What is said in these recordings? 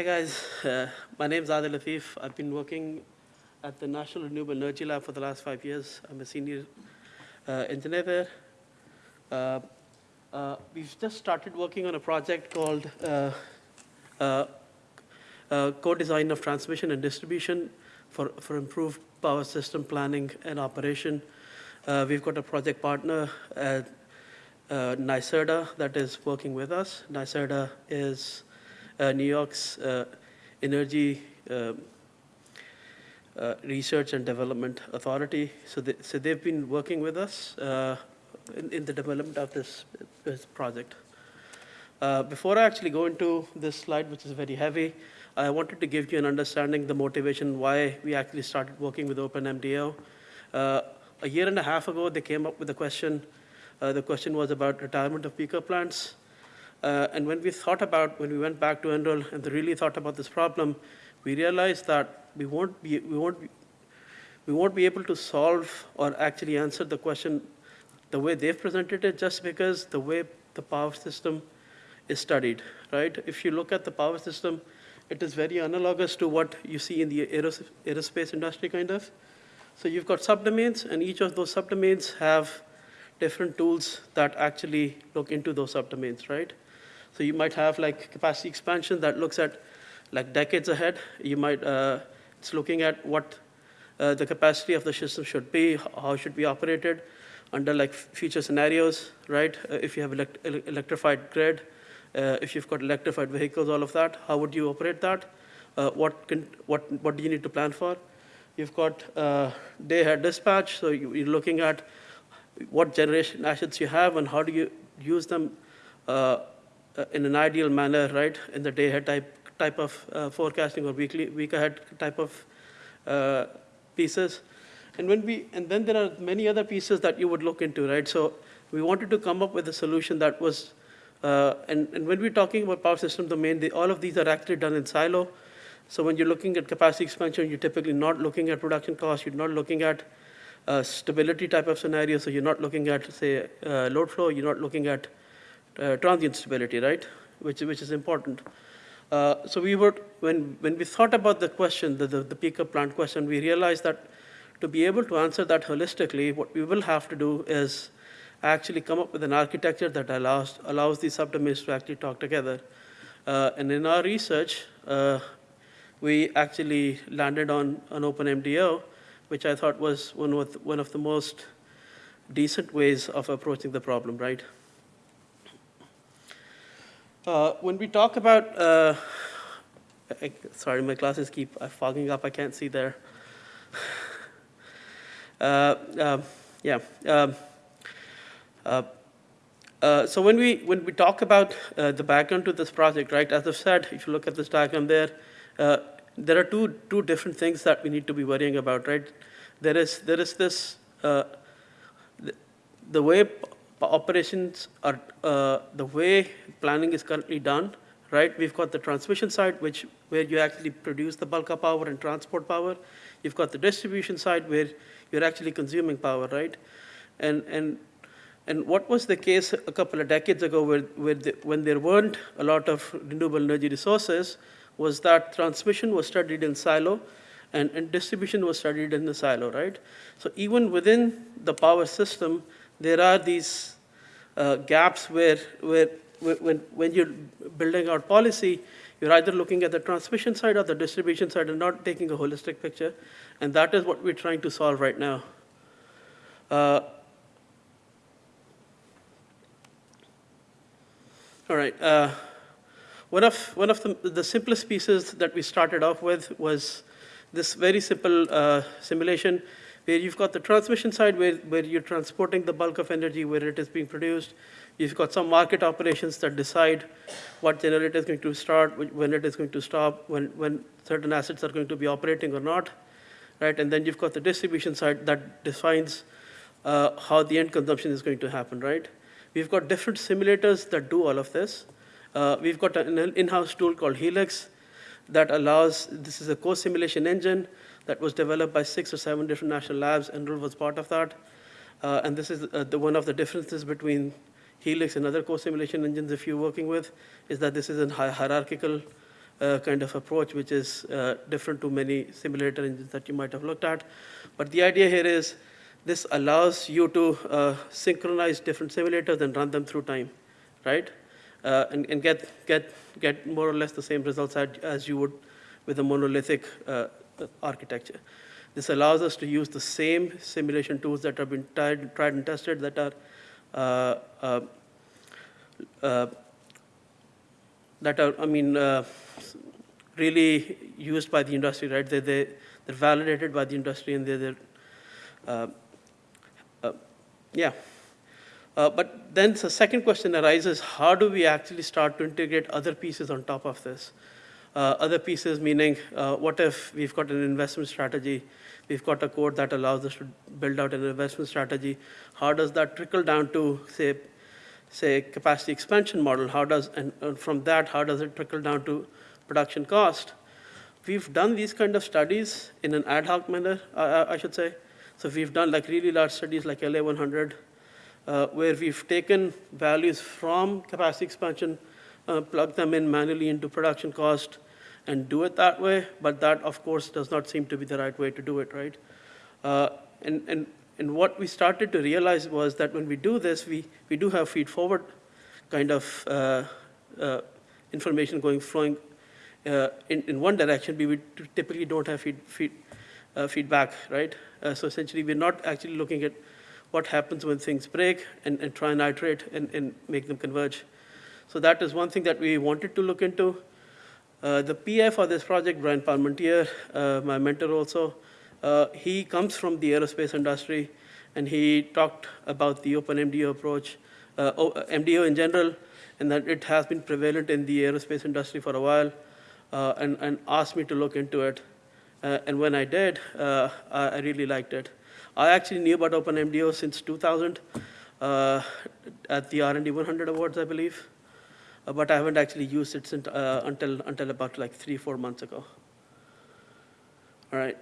Hi guys, uh, my name is Adil Latif. I've been working at the National Renewable Energy Lab for the last five years. I'm a senior uh, engineer there. Uh, uh, we've just started working on a project called uh, uh, uh, co-design of transmission and distribution for, for improved power system planning and operation. We've got a project partner, uh, NYSERDA, that is working with us. NYSERDA is New York's uh, Energy um, uh, Research and Development Authority. So, they, so they've been working with us uh, in, in the development of this, this project. Uh, before I actually go into this slide, which is very heavy, I wanted to give you an understanding the motivation why we actually started working with OpenMDAO. Uh, a year and a half ago, they came up with a question. Uh, the question was about retirement of peaker plants. Uh, and when we thought about, when we went back to NREL and really thought about this problem, we realized that we won't be, we won't be, we won't be able to solve or actually answer the question the way they've presented it just because the way the power system is studied, right? If you look at the power system, it is very analogous to what you see in the aeros aerospace industry, kind of. So you've got subdomains, and each of those subdomains have different tools that actually look into those subdomains, right? So you might have like capacity expansion that looks at like decades ahead. You might, uh, it's looking at what uh, the capacity of the system should be, how it should be operated under like future scenarios, right? Uh, if you have elect electrified grid, uh, if you've got electrified vehicles, all of that, how would you operate that? Uh, what, can, what, what do you need to plan for? You've got uh, day-ahead dispatch, so you, you're looking at what generation assets you have and how do you use them uh, in an ideal manner, right, in the day-ahead type, type of uh, forecasting or weekly, week-ahead type of uh, pieces. And, when we, and then there are many other pieces that you would look into, right? So we wanted to come up with a solution that was, uh, and, and when we're talking about power system domain, they, all of these are actually done in silo. So when you're looking at capacity expansion, you're typically not looking at production costs, you're not looking at uh, stability type of scenario, so you're not looking at, say, uh, load flow, you're not looking at uh, transient stability, right? Which, which is important. Uh, so we were, when, when we thought about the question, the, the, the peaker plant question, we realized that to be able to answer that holistically, what we will have to do is actually come up with an architecture that allows, allows these subdomains to actually talk together. Uh, and in our research, uh, we actually landed on an open MDO, which I thought was one of, one of the most decent ways of approaching the problem, right? Uh, when we talk about, uh, I, sorry, my glasses keep uh, fogging up. I can't see there. Uh, um, yeah. Um, uh, uh, so when we when we talk about the background to this project, right? As I've said, if you look at this diagram there, there are two two different things that we need to be worrying about, right? There is there is this the, the way operations are, uh, the way planning is currently done, right? We've got the transmission side, which where you actually produce the bulk of power and transport power. You've got the distribution side where you're actually consuming power, right? And and and what was the case a couple of decades ago where, where the, when there weren't a lot of renewable energy resources was that transmission was studied in silo and, and distribution was studied in the silo, right? So even within the power system, there are these uh, gaps where, where, when, when you're building out policy, you're either looking at the transmission side or the distribution side and not taking a holistic picture. And that is what we're trying to solve right now. Uh, all right. Uh, one of, one of the, the simplest pieces that we started off with was this very simple uh, simulation where you've got the transmission side where, where you're transporting the bulk of energy where it is being produced. You've got some market operations that decide what generator is going to start, when it is going to stop, when, when certain assets are going to be operating or not, right? And then you've got the distribution side that defines uh, how the end consumption is going to happen, right? We've got different simulators that do all of this. Uh, we've got an in-house tool called HELICS that allows, this is a co-simulation engine that was developed by six or seven different national labs, NREL was part of that. Uh, and this is uh, the, one of the differences between HELICS and other co-simulation engines if you're working with, is that this is a hierarchical uh, kind of approach, which is uh, different to many simulator engines that you might have looked at. But the idea here is this allows you to uh, synchronize different simulators and run them through time, right? Uh, and, and get, get, get more or less the same results as, as you would with a monolithic uh, architecture. This allows us to use the same simulation tools that have been tried, tried and tested that are uh, uh, uh, that are, I mean, uh, really used by the industry, right? They, they, they're validated by the industry and they're, they're uh, uh, yeah. But then the second question arises, how do we actually start to integrate other pieces on top of this? Uh, other pieces meaning, uh, what if we've got an investment strategy, we've got a code that allows us to build out an investment strategy. How does that trickle down to, say, say capacity expansion model? How does, and, and from that, how does it trickle down to production cost? We've done these kind of studies in an ad hoc manner, uh, I should say. So we've done like really large studies like LA100, uh, where we've taken values from capacity expansion, uh, plug them in manually into production cost, and do it that way. But that, of course, does not seem to be the right way to do it, right? Uh, and, and, and what we started to realize was that when we do this, we, we do have feed-forward kind of uh, uh, information going flowing uh, in, in one direction, we would typically don't have feed, feed, uh, feedback, right? So essentially, we're not actually looking at what happens when things break and, and try and iterate and, and make them converge. So that is one thing that we wanted to look into. Uh, the PI for this project, Bryan Palmintier, uh, my mentor also, uh, he comes from the aerospace industry, and he talked about the open MDO approach, uh, MDO in general, and that it has been prevalent in the aerospace industry for a while uh, and, and asked me to look into it. Uh, and when I did, uh, I really liked it. I actually knew about OpenMDO since 2000 uh, at the R&D 100 Awards, I believe. Uh, but I haven't actually used it since, uh, until, until about like three, four months ago. All right.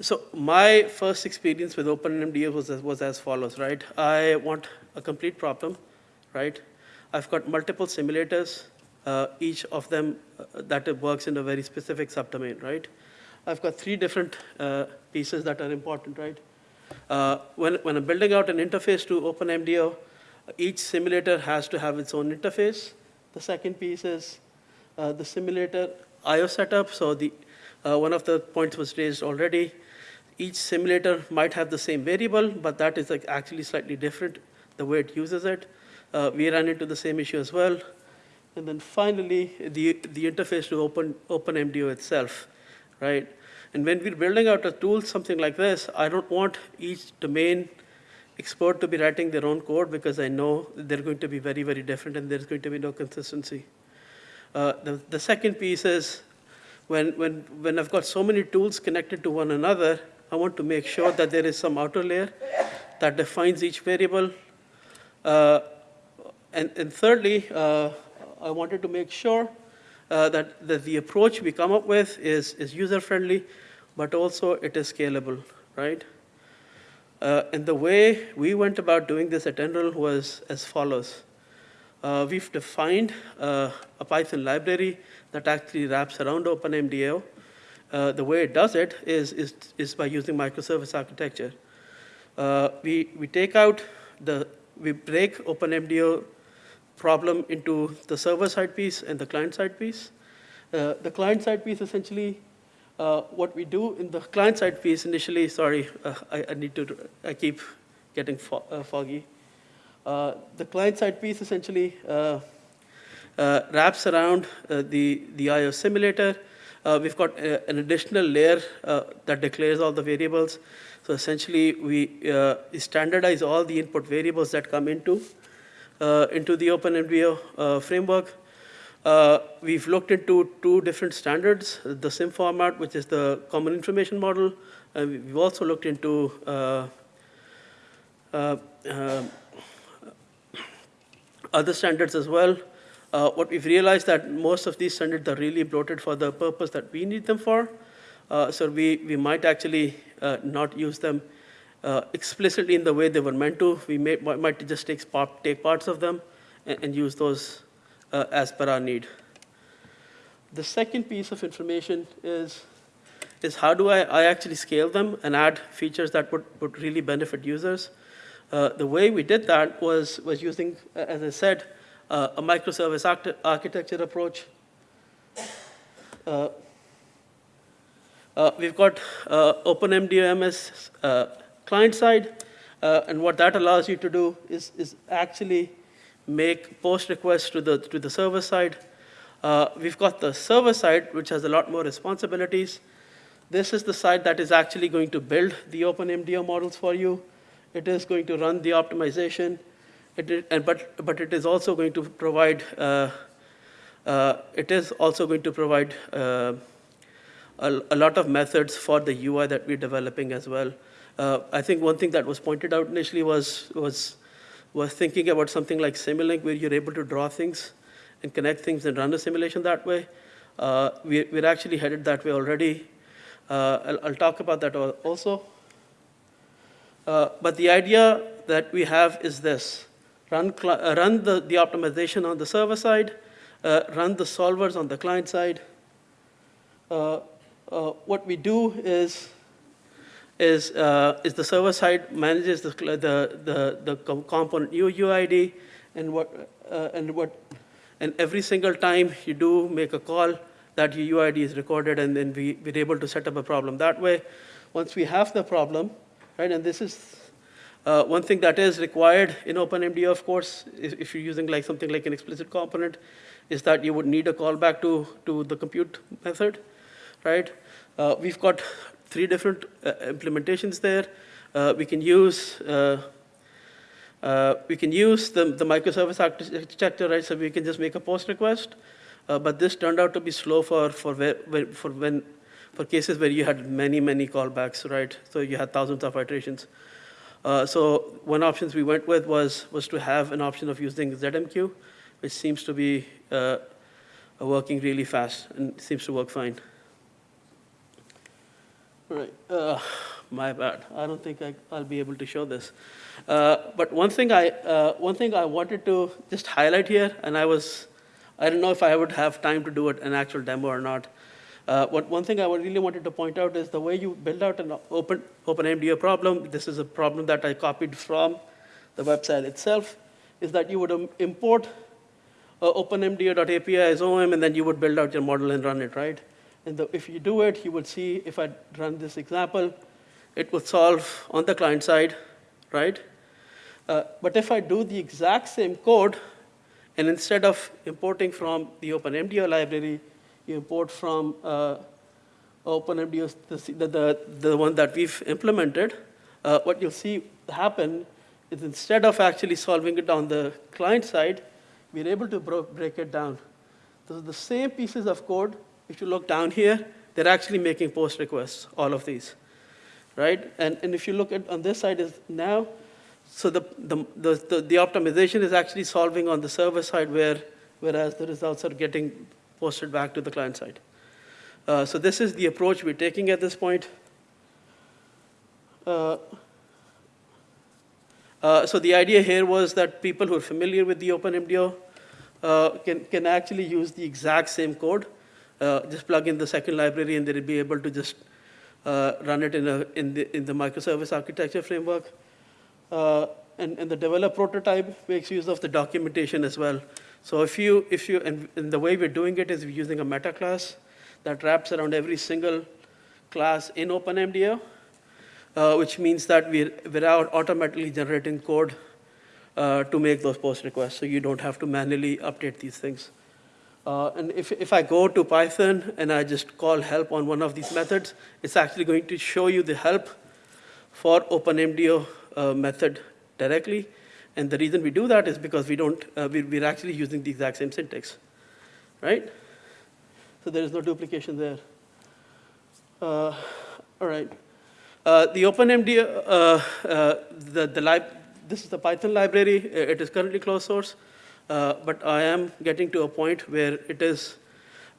So my first experience with OpenMDO was, was as follows, right? I want a complete problem, right? I've got multiple simulators, uh, each of them uh, that works in a very specific subdomain, right? I've got three different uh, pieces that are important, right? Uh, when, when I'm building out an interface to OpenMDO, each simulator has to have its own interface. The second piece is uh, the simulator I.O. setup. So the, uh, one of the points was raised already. Each simulator might have the same variable, but that is like actually slightly different, the way it uses it. Uh, we ran into the same issue as well. And then finally, the, the interface to Open, OpenMDO itself, right? And when we're building out a tool, something like this, I don't want each domain expert to be writing their own code because I know they're going to be very, very different and there's going to be no consistency. Uh, the, the second piece is when, when, when I've got so many tools connected to one another, I want to make sure that there is some outer layer that defines each variable. Uh, and, and thirdly, uh, I wanted to make sure uh, that, that the approach we come up with is, is user-friendly, but also it is scalable, right? Uh, and the way we went about doing this at NREL was as follows. Uh, we've defined uh, a Python library that actually wraps around OpenMDAO. Uh, the way it does it is, is, is by using microservice architecture. Uh, we, we take out the, we break OpenMDAO problem into the server-side piece and the client-side piece. Uh, the client-side piece essentially, uh, what we do in the client-side piece initially, sorry, uh, I, I, need to, I keep getting fo uh, foggy. Uh, the client-side piece essentially uh, wraps around the, the IO simulator. we've got a, an additional layer that declares all the variables. So essentially, we standardize all the input variables that come into uh, into the OpenMDAO uh, framework. Uh, we've looked into two different standards, the CIM format, which is the Common Information Model. And we've also looked into other standards as well. Uh, what we've realized that most of these standards are really bloated for the purpose that we need them for. Uh, so we, we might actually uh, not use them uh, explicitly in the way they were meant to. We may, might just take, take parts of them and, and use those uh, as per our need. The second piece of information is, is how do I, I actually scale them and add features that would, would really benefit users. Uh, the way we did that was, was using, as I said, uh, a microservice archite- architecture approach. Uh, uh, We've got uh, OpenMDMS client side, and what that allows you to do is, is actually make post requests to the, to the server side. Uh, We've got the server side, which has a lot more responsibilities. This is the side that is actually going to build the OpenMDO models for you. It is going to run the optimization, it and but, but it is also going to provide, uh, uh, it is also going to provide uh, a, a lot of methods for the UI that we're developing as well. Uh, I think one thing that was pointed out initially was, was, was thinking about something like Simulink, where you're able to draw things and connect things and run a simulation that way. Uh, we, we're actually headed that way already. Uh, I'll, I'll talk about that also. Uh, but the idea that we have is this run, uh, run the, the optimization on the server side, uh, run the solvers on the client side. Uh, what we do is, is, uh, is the server side manages the, the, the, the component UUID and what, uh, and what, and every single time you do make a call, that UUID is recorded and then we, we're able to set up a problem that way. Once we have the problem, right, and this is uh, one thing that is required in OpenMDO, of course, if, if you're using like something like an explicit component, is that you would need a callback to, to the compute method, right? Uh, we've got three different uh, implementations there. Uh, we can use uh, uh, we can use the, the microservice architecture, right? So we can just make a post request. Uh, but this turned out to be slow for, for, where, for, when, for cases where you had many, many callbacks, right? So you had thousands of iterations. So one options we went with was, was to have an option of using ZMQ, which seems to be working really fast and seems to work fine. Right. Uh, my bad. I don't think I, I'll be able to show this. Uh, but one thing I uh, one thing I wanted to just highlight here, and I was I don't know if I would have time to do it, an actual demo or not. Uh, what one thing I really wanted to point out is the way you build out an open OpenMDO problem. This is a problem that I copied from the website itself. Is that you would um, import uh, openmdo.api as OM, and then you would build out your model and run it, right? If you do it, you would see if I run this example, it would solve on the client side, right? Uh, but if I do the exact same code, and instead of importing from the OpenMDO library, you import from uh, OpenMDO, the, the, the one that we've implemented, uh, what you'll see happen is instead of actually solving it on the client side, we're able to break it down. So the same pieces of code, if you look down here, they're actually making post requests, all of these, right? And, and if you look at on this side is now, so the, the, the, the, the optimization is actually solving on the server side where, whereas the results are getting posted back to the client side. Uh, so this is the approach we're taking at this point. Uh, uh, so the idea here was that people who are familiar with the OpenMDO uh, can, can actually use the exact same code, just plug in the second library and they'll be able to just uh, run it in, a, in, the, in the microservice architecture framework. Uh, and, and the develop prototype makes use of the documentation as well. So if you, if you and, and the way we're doing it is we're using a meta class that wraps around every single class in OpenMDO, uh, which means that we're, we're out automatically generating code uh, to make those post requests, so you don't have to manually update these things. Uh, and if, if I go to Python and I just call help on one of these methods, it's actually going to show you the help for OpenMDO uh, method directly. And the reason we do that is because we don't, uh, we, we're actually using the exact same syntax, right? So there is no duplication there. Uh, all right. Uh, the OpenMDO, uh, the, the lib, this is the Python library. It is currently closed source, uh, but I am getting to a point where it is,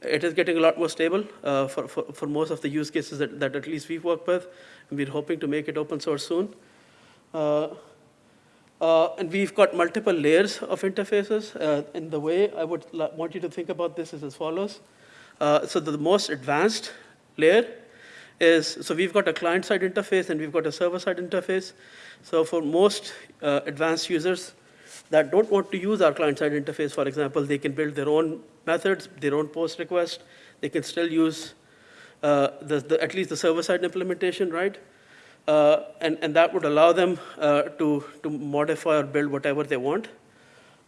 it is getting a lot more stable uh, for, for, for most of the use cases that, that at least we've worked with. And we're hoping to make it open source soon. Uh, Uh, and we've got multiple layers of interfaces. Uh, and the way I would want you to think about this is as follows. Uh, so the most advanced layer is, so we've got a client-side interface and we've got a server-side interface. So for most uh, advanced users that don't want to use our client-side interface, for example, they can build their own methods, their own post request. They can still use uh, the, the, at least the server-side implementation, right? Uh, and, and that would allow them uh, to, to modify or build whatever they want.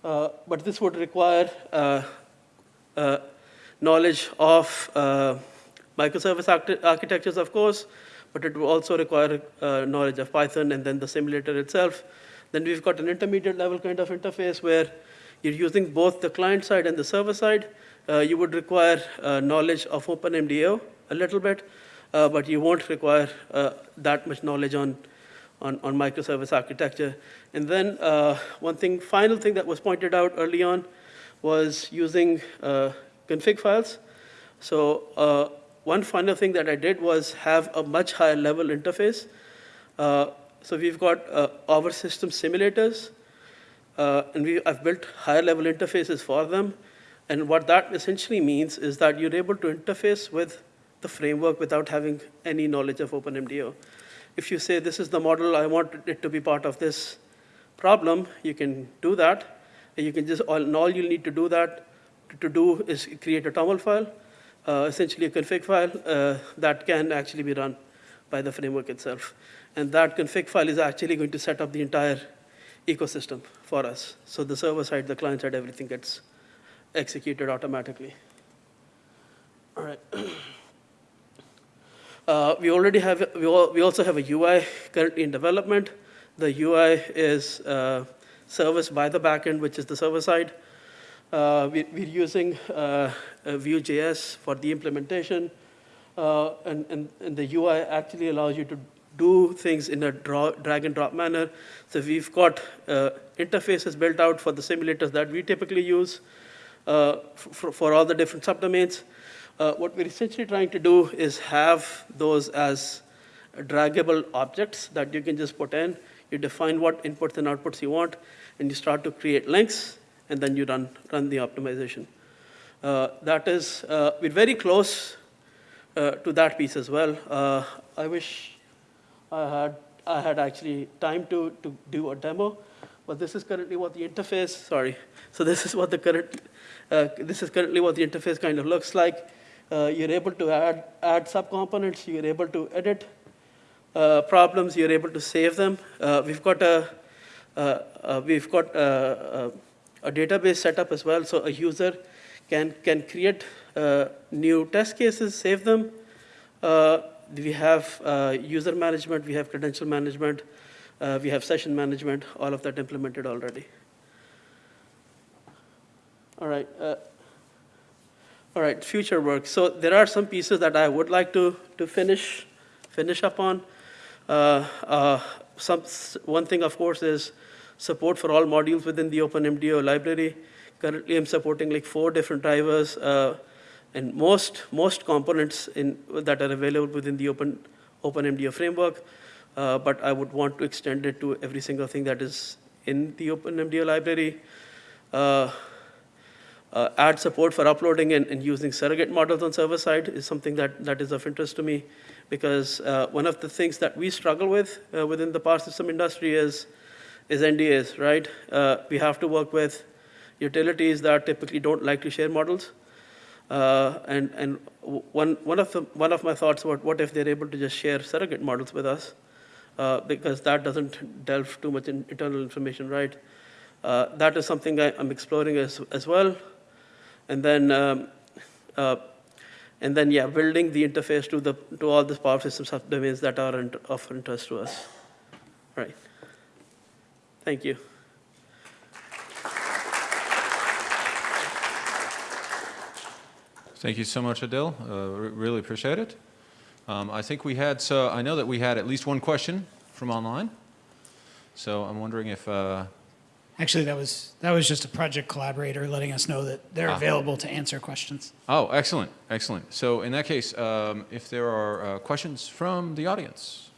Uh, but this would require uh, uh, knowledge of microservice archi- architectures, of course, but it would also require knowledge of Python and then the simulator itself. Then we've got an intermediate level kind of interface where you're using both the client side and the server side. Uh, you would require uh, knowledge of OpenMDAO a little bit, uh, but you won't require uh, that much knowledge on, on, on microservice architecture. And then uh, one thing, final thing that was pointed out early on was using uh, config files. So one final thing that I did was have a much higher level interface. So we've got uh, our system simulators, uh, and we, I've built higher level interfaces for them. And what that essentially means is that you're able to interface with the framework without having any knowledge of OpenMDAO. If you say, this is the model, I want it to be part of this problem, you can do that. And you can just, all, and all you'll need to do that, to do is create a TOML file, uh, essentially a config file uh, that can actually be run by the framework itself. And that config file is actually going to set up the entire ecosystem for us. So the server side, the client side, everything gets executed automatically. All right. Uh, we already have, we, al- we also have a UI currently in development. The UI is uh, serviced by the backend, which is the server side. Uh, we, we're using uh, uh, Vue.js for the implementation, uh, and, and, and the UI actually allows you to do things in a draw, drag and drop manner. So we've got uh, interfaces built out for the simulators that we typically use uh, for, for all the different subdomains. Uh, what we're essentially trying to do is have those as draggable objects that you can just put in. You define what inputs and outputs you want, and you start to create links, and then you run, run the optimization. Uh, that is, uh, we're very close uh, to that piece as well. I wish I had, I had actually time to, to do a demo, but this is currently what the interface, sorry. So this is what the current, uh, this is currently what the interface kind of looks like. Uh, you're able to add, add subcomponents, you're able to edit uh, problems, you're able to save them. Uh, we've got a, uh, uh, we've got a, a, a database set up as well, so a user can, can create new test cases, save them. We have uh, user management, we have credential management, uh, we have session management, all of that implemented already. All right. Uh, all right, future work. So there are some pieces that I would like to, to finish, finish up on. Uh, uh, some, one thing, of course, is support for all modules within the OpenMDO library. Currently, I'm supporting like four different drivers, uh, and most, most components in, that are available within the Open, OpenMDAO framework. Uh, but I would want to extend it to every single thing that is in the OpenMDAO library. Uh, uh, add support for uploading and, and using surrogate models on server side is something that, that is of interest to me because uh, one of the things that we struggle with uh, within the power system industry is, is NDAs, right? Uh, we have to work with utilities that typically don't like to share models. Uh, and and one, one, of the, one of my thoughts about what if they're able to just share surrogate models with us, uh, because that doesn't delve too much in internal information, right? Uh, that is something I, I'm exploring as, as well. And then, um, and then, yeah, building the interface to the to all the power system subdomains that are of interest to us. Right. Thank you. Thank you so much, Adil. Uh, Really appreciate it. Um, I think we had, so I know that we had at least one question from online. So I'm wondering if, uh, Actually, that was that was just a project collaborator letting us know that they're Ah. available to answer questions. oh, excellent, excellent. So in that case, um, if there are uh, questions from the audience.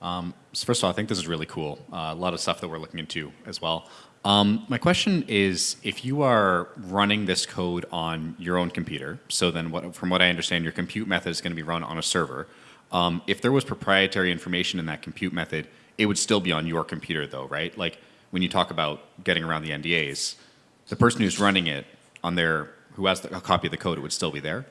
Um, so first of all, I think this is really cool. Uh, a lot of stuff that we're looking into as well. Um, my question is, if you are running this code on your own computer, so then what, from what I understand, your compute method is going to be run on a server. Um, if there was proprietary information in that compute method, it would still be on your computer though, right? Like when you talk about getting around the NDAs, the person who's running it on their, who has the, a copy of the code, it would still be there?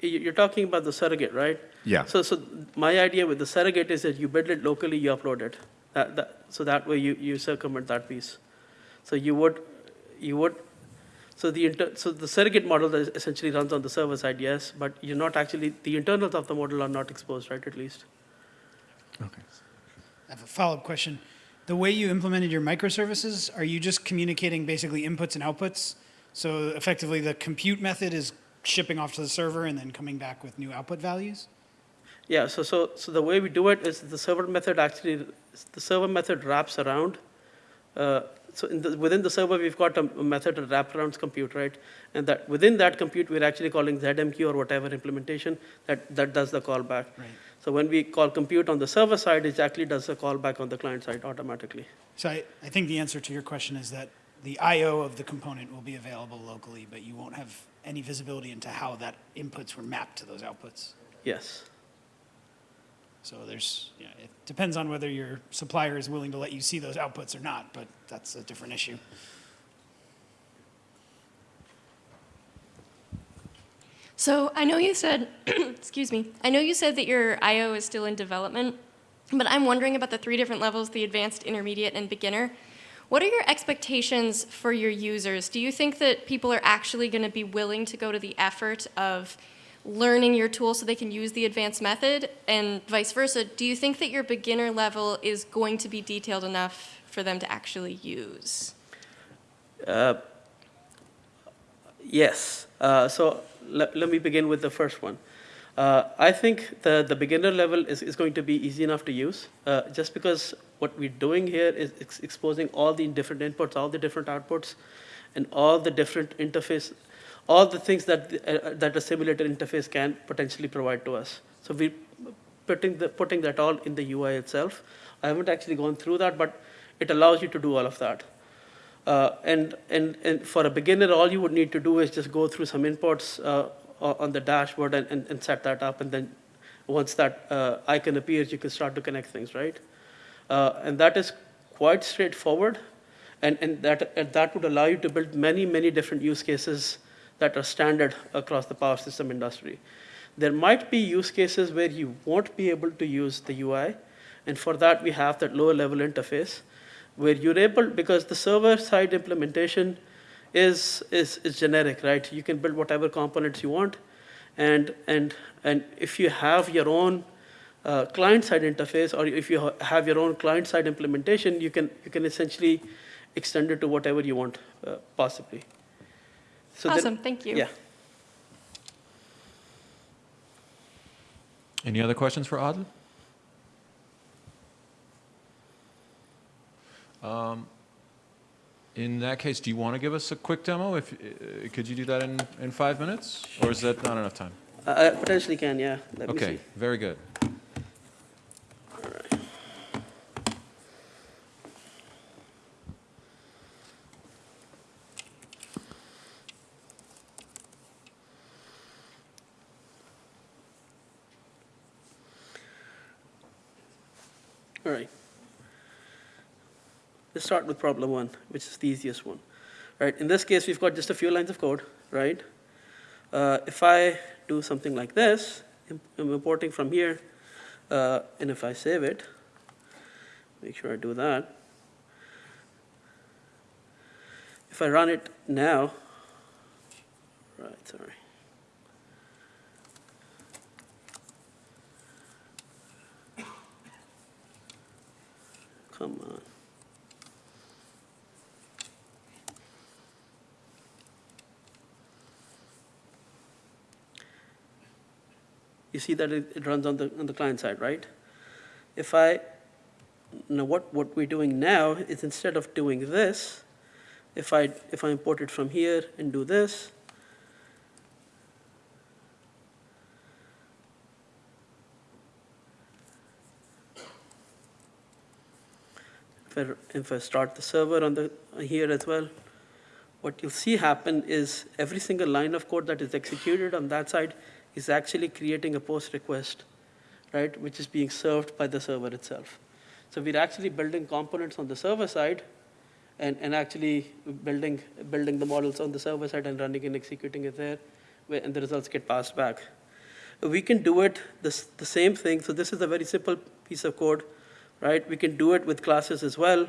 You- You're talking about the surrogate, right? Yeah. So, so my idea with the surrogate is that you build it locally, you upload it. That, that, so that way you, you circumvent that piece. So you would, you would, so the inter, so the surrogate model is essentially runs on the server side, yes, but you're not actually, the internals of the model are not exposed, right, at least? Okay. I have a follow-up question. The way you implemented your microservices, are you just communicating basically inputs and outputs? So effectively, the compute method is shipping off to the server and then coming back with new output values? Yeah, so, so, so the way we do it is the server method actually, the server method wraps around. uh, So in the, within the server, we've got a a method that wraps around compute, right? And that, within that compute, we're actually calling ZMQ or whatever implementation that, that does the callback. Right. So when we call compute on the server side, it actually does the callback on the client side automatically. So I, I think the answer to your question is that the I/O of the component will be available locally, but you won't have any visibility into how that inputs were mapped to those outputs. Yes. So there's, yeah, it depends on whether your supplier is willing to let you see those outputs or not, but that's a different issue. So I know you said, excuse me, I know you said that your IO is still in development, but I'm wondering about the three different levels, the advanced, intermediate, and beginner. What are your expectations for your users? Do you think that people are actually going to be willing to go to the effort of learning your tool so they can use the advanced method and vice versa? Do you think that your beginner level is going to be detailed enough for them to actually use? Uh, Yes. Uh, So let, let me begin with the first one. Uh, I think the, the beginner level is, is going to be easy enough to use, uh, just because what we're doing here is ex- exposing all the different inputs, all the different outputs, and all the different interface, all the things that, the- uh, that a simulator interface can potentially provide to us. So we're putting, the, putting that all in the UI itself. I haven't actually gone through that, but it allows you to do all of that. Uh, and, and, and for a beginner, all you would need to do is just go through some inputs uh, on the dashboard and, and, and set that up. And then once that uh, icon appears, you can start to connect things, right? Uh, and that is quite straightforward. And, and, that, and that would allow you to build many, many different use cases that are standard across the power system industry. There might be use cases where you won't be able to use the UI. And for that, we have that lower level interface where you're able, because the server side implementation is, is, is generic, right? You can build whatever components you want. And, and, and if you have your own uh, client side interface, or if you ha- have your own client side implementation, you can, you can essentially extend it to whatever you want, uh, possibly. So then- Awesome, thank you. Yeah. Any other questions for Adil? Um, In that case, do you want to give us a quick demo? If, uh, could you do that in, in five minutes? Or is that not enough time? I I potentially can, yeah. Let me Okay, see. very good. Start with problem one, which is the easiest one. Right, in this case, we've got just a few lines of code, right? Uh, if I do something like this, im- I'm importing from here, uh, and if I save it, make sure I do that. If I run it now, right, sorry. Come on. You see that it, it runs on the, on the client side, right? If I, now what, what we're doing now is instead of doing this, if I, if I import it from here and do this, if I, if I start the server on the, here as well, what you'll see happen is every single line of code that is executed on that side is actually creating a post request, right, which is being served by the server itself. So we're actually building components on the server side and, and actually building, building the models on the server side and running and executing it there, and the results get passed back. We can do it this, the same thing. So this is a very simple piece of code, right? We can do it with classes as well,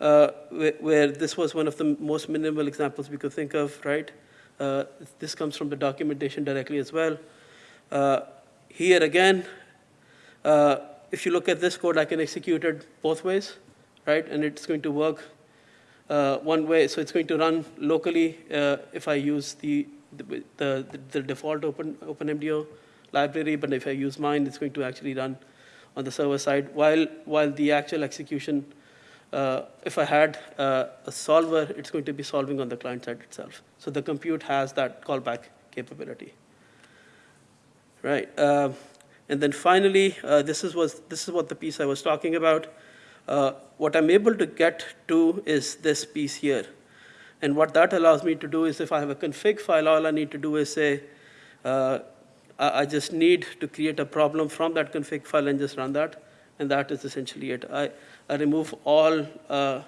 uh, where, where this was one of the most minimal examples we could think of, right? Uh, this comes from the documentation directly as well. Uh, here again, uh, if you look at this code, I can execute it both ways, right? And it's going to work uh, one way. So it's going to run locally uh, if I use the, the, the, the default open, OpenMDO library, but if I use mine, it's going to actually run on the server side, while, while the actual execution, uh, if I had uh, a solver, it's going to be solving on the client side itself. So the compute has that callback capability. Right. Um, and then finally, uh, this, is was, this is what the piece I was talking about. Uh, what I'm able to get to is this piece here. And what that allows me to do is if I have a config file, all I need to do is say, uh, I, just need to create a problem from that config file and just run that. And that is essentially it. I remove all, uh,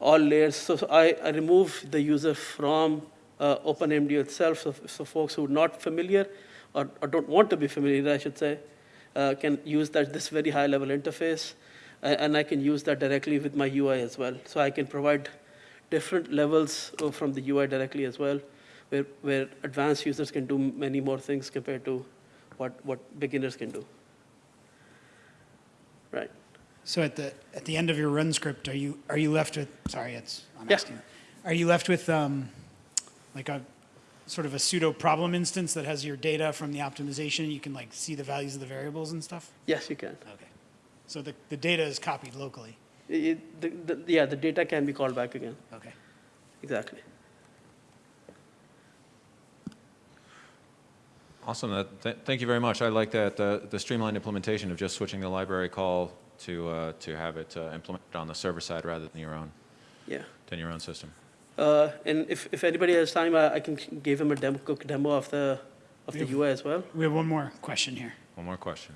all layers. So so I, I remove the user from uh, OpenMDO itself. So, so folks who are not familiar or, or don't want to be familiar, I should say, uh, can use that, this very high level interface. And I can use that directly with my UI as well. So I can provide different levels uh, from the UI directly as well, where, where advanced users can do many more things compared to what, what beginners can do. Right. So at the, at the end of your run script, are you, are you left with, sorry, it's, I'm Yeah. asking. Are you left with, um, like a, sort of a pseudo problem instance that has your data from the optimization? You can like see the values of the variables and stuff? Yes, you can. Okay. So the, the data is copied locally? It- the, the, yeah, the data can be called back again. Okay. Exactly. Awesome. That, th- thank you very much. I like that, uh, the streamlined implementation of just switching the library call to, uh, to have it uh, implemented on the server side rather than your own, Yeah. than your own system. Uh, and if, if anybody has time, I, I can give him a demo, quick demo of the, of the Yeah. UI as well. We have one more question here. One more question.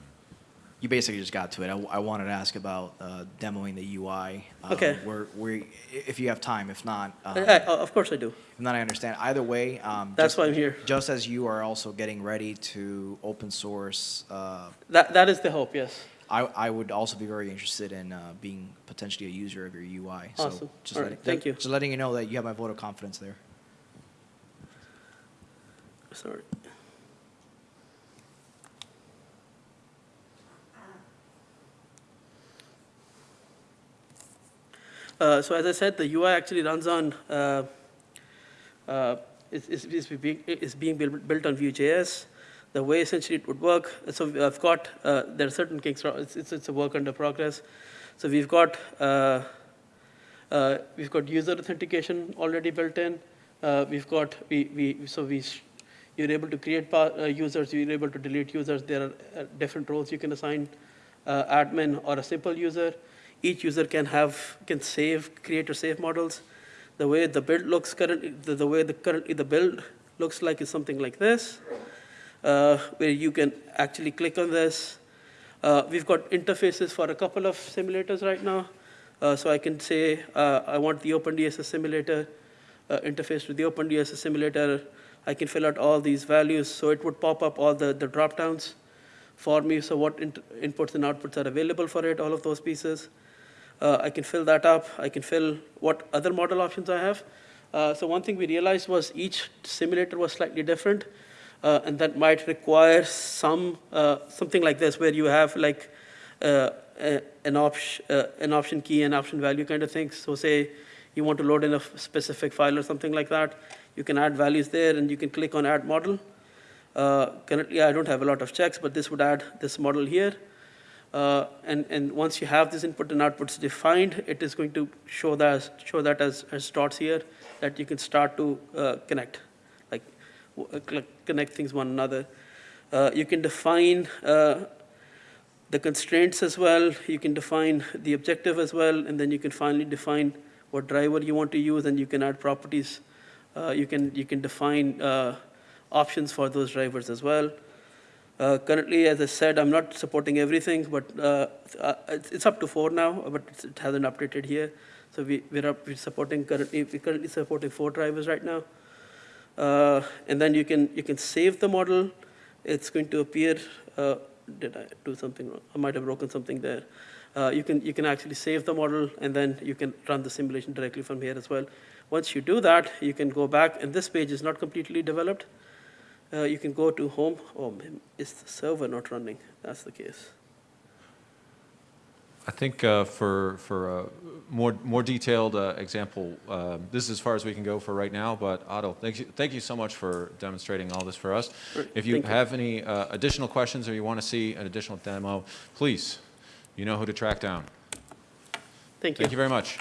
You basically just got to it. I, I wanted to ask about uh, demoing the UI. Um, Okay. Where, where, if you have time, if not, um, I- I- of course I do. if not, I understand. Either way, um, That's just, why I'm here. just as you are also getting ready to open source, uh, That, that is the hope, yes. I, I would also be very interested in uh, being potentially a user of your UI. So Awesome. just All right, letting, thank you. Just letting you know that you have my vote of confidence there. Sorry. Uh, so as I said, the UI actually runs on, uh, uh, is, is, is being, is being built, built on Vue.js. The way essentially it would work, so I've got, uh, there are certain kinks, it's, it's, it's a work under progress. So we've got, uh, uh, we've got user authentication already built in. Uh, we've got, we, we, so we, you're able to create uh, users, you're able to delete users. There are uh, different roles you can assign, admin or a simple user. Each user can have, can save, create or save models. The way the build looks currently, the, the way the currently the build looks like is something like this, where you can actually click on this. Uh, we've got interfaces for a couple of simulators right now. Uh, so I can say uh, I want the OpenDSS simulator uh, interface to the OpenDSS simulator. I can fill out all these values, so it would pop up all the, the drop downs for me. So what int- inputs and outputs are available for it, all of those pieces. Uh, I can fill that up. I can fill what other model options I have. Uh, so one thing we realized was each simulator was slightly different, uh, and that might require some uh, something like this, where you have like uh, an option, uh, an option key and option value kind of thing. So say you want to load in a specific file or something like that, you can add values there, and you can click on Add Model. Currently, I don't have a lot of checks, but this would add this model here. Uh, and, and once you have this input and outputs defined, it is going to show that, show that as, as dots here that you can start to uh, connect, like w- uh, cl- connect things one another. Uh, you can define uh, the constraints as well. You can define the objective as well, and then you can finally define what driver you want to use, and you can add properties. Uh, you can you can define uh, options for those drivers as well. Uh, currently, as I said, I'm not supporting everything, but uh, it's, it's up to four now, but it hasn't updated here. So we, we're, up, we're supporting currently, we're currently supporting four drivers right now. Uh, and then you can, you can save the model. It's going to appear, uh, did I do something wrong? I might have broken something there. Uh, you, can, you can actually save the model, and then you can run the simulation directly from here as well. Once you do that, you can go back, and this page is not completely developed. Uh, you can go to home. Oh, is the server not running? That's the case. I think uh, for, for a more, more detailed uh, example, uh, this is as far as we can go for right now, but Otto, thank you, thank you so much for demonstrating all this for us. If you thank you. have any uh, additional questions or you want to see an additional demo, please, you know who to track down. Thank you. Thank you very much.